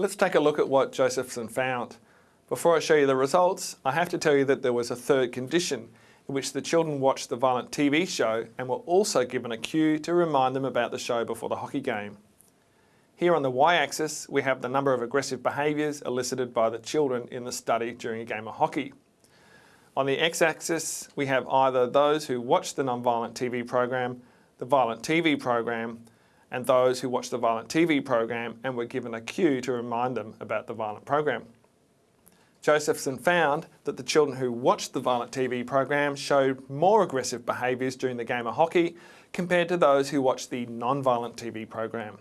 Let's take a look at what Josephson found. Before I show you the results, I have to tell you that there was a third condition in which the children watched the violent TV show and were also given a cue to remind them about the show before the hockey game. Here on the y-axis, we have the number of aggressive behaviours elicited by the children in the study during a game of hockey. On the x-axis, we have either those who watched the non-violent TV program, the violent TV program, and those who watched the violent TV program and were given a cue to remind them about the violent program. Josephson found that the children who watched the violent TV program showed more aggressive behaviours during the game of hockey compared to those who watched the non-violent TV program.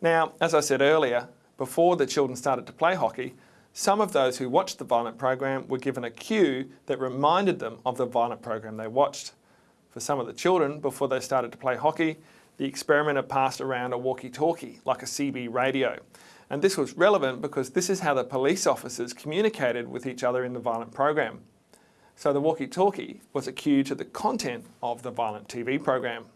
Now, as I said earlier, before the children started to play hockey, some of those who watched the violent program were given a cue that reminded them of the violent program they watched. For some of the children, before they started to play hockey, the experimenter passed around a walkie-talkie, like a CB radio, and this was relevant because this is how the police officers communicated with each other in the violent program. So the walkie-talkie was a cue to the content of the violent TV program.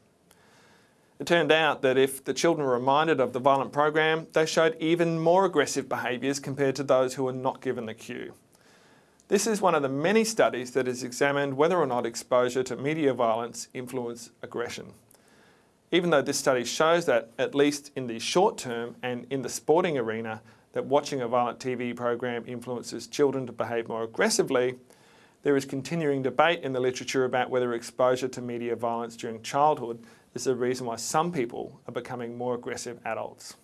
It turned out that if the children were reminded of the violent program, they showed even more aggressive behaviours compared to those who were not given the cue. This is one of the many studies that has examined whether or not exposure to media violence influence aggression even though this study shows that, at least in the short term and in the sporting arena, that watching a violent TV program influences children to behave more aggressively, there is continuing debate in the literature about whether exposure to media violence during childhood is the reason why some people are becoming more aggressive adults.